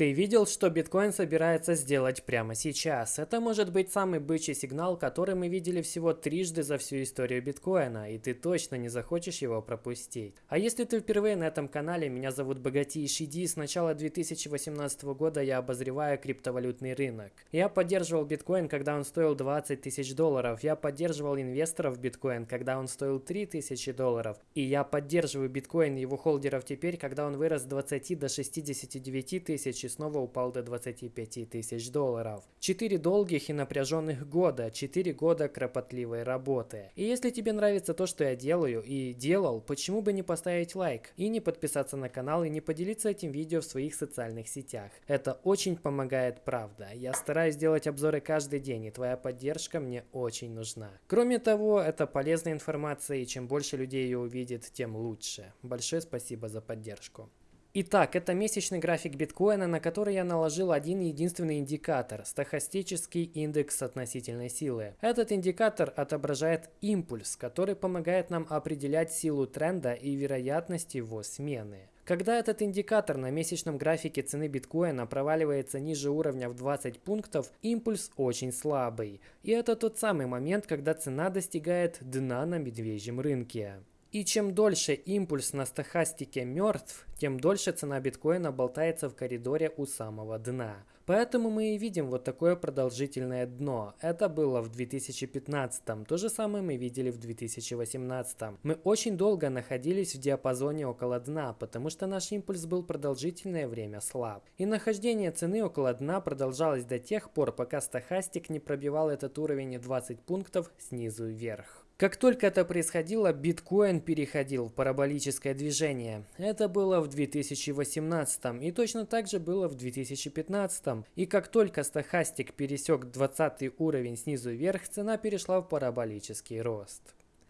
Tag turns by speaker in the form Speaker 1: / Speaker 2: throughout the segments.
Speaker 1: Ты видел, что биткоин собирается сделать прямо сейчас? Это может быть самый бычий сигнал, который мы видели всего трижды за всю историю биткоина, и ты точно не захочешь его пропустить. А если ты впервые на этом канале, меня зовут Богатейший Ди, с начала 2018 года я обозреваю криптовалютный рынок. Я поддерживал биткоин, когда он стоил 20 тысяч долларов, я поддерживал инвесторов в биткоин, когда он стоил 3 тысячи долларов, и я поддерживаю биткоин и его холдеров теперь, когда он вырос с 20 до 69 тысяч снова упал до 25 тысяч долларов. Четыре долгих и напряженных года, четыре года кропотливой работы. И если тебе нравится то, что я делаю и делал, почему бы не поставить лайк и не подписаться на канал и не поделиться этим видео в своих социальных сетях. Это очень помогает, правда. Я стараюсь делать обзоры каждый день, и твоя поддержка мне очень нужна. Кроме того, это полезная информация, и чем больше людей ее увидит, тем лучше. Большое спасибо за поддержку. Итак, это месячный график биткоина, на который я наложил один единственный индикатор – стохастический индекс относительной силы. Этот индикатор отображает импульс, который помогает нам определять силу тренда и вероятность его смены. Когда этот индикатор на месячном графике цены биткоина проваливается ниже уровня в 20 пунктов, импульс очень слабый. И это тот самый момент, когда цена достигает дна на медвежьем рынке. И чем дольше импульс на стохастике мертв, тем дольше цена биткоина болтается в коридоре у самого дна. Поэтому мы и видим вот такое продолжительное дно. Это было в 2015, то же самое мы видели в 2018. Мы очень долго находились в диапазоне около дна, потому что наш импульс был продолжительное время слаб. И нахождение цены около дна продолжалось до тех пор, пока стохастик не пробивал этот уровень 20 пунктов снизу вверх. Как только это происходило, биткоин переходил в параболическое движение. Это было в 2018 и точно так же было в 2015. И как только стахастик пересек 20 уровень снизу вверх, цена перешла в параболический рост.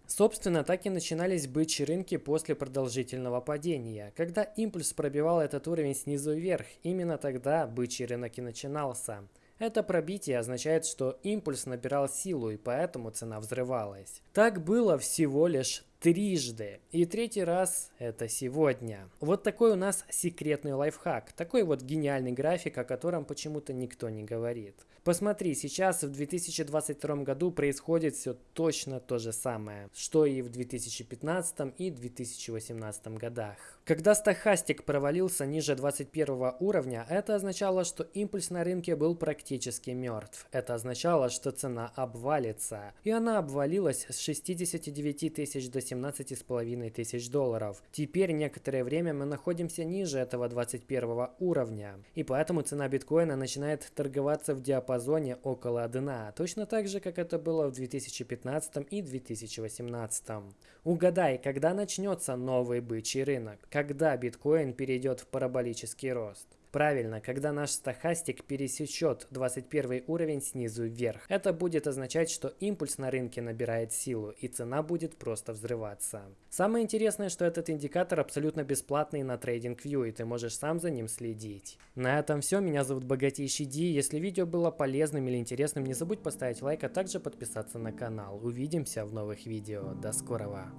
Speaker 1: Собственно, так и начинались бычьи рынки после продолжительного падения. Когда импульс пробивал этот уровень снизу вверх, именно тогда бычий рынок и начинался. Это пробитие означает, что импульс набирал силу и поэтому цена взрывалась. Так было всего лишь трижды. И третий раз это сегодня. Вот такой у нас секретный лайфхак. Такой вот гениальный график, о котором почему-то никто не говорит. Посмотри, сейчас в 2022 году происходит все точно то же самое, что и в 2015 и 2018 годах. Когда стахастик провалился ниже 21 уровня, это означало, что импульс на рынке был практически мертв. Это означало, что цена обвалится. И она обвалилась с 69 тысяч до 17,5 тысяч долларов. Теперь некоторое время мы находимся ниже этого 21 уровня, и поэтому цена биткоина начинает торговаться в диапазоне около дна, точно так же, как это было в 2015 и 2018. Угадай, когда начнется новый бычий рынок? Когда биткоин перейдет в параболический рост? Правильно, когда наш стахастик пересечет 21 уровень снизу вверх. Это будет означать, что импульс на рынке набирает силу и цена будет просто взрываться. Самое интересное, что этот индикатор абсолютно бесплатный на TradingView и ты можешь сам за ним следить. На этом все, меня зовут Богатейший Ди. Если видео было полезным или интересным, не забудь поставить лайк, а также подписаться на канал. Увидимся в новых видео. До скорого!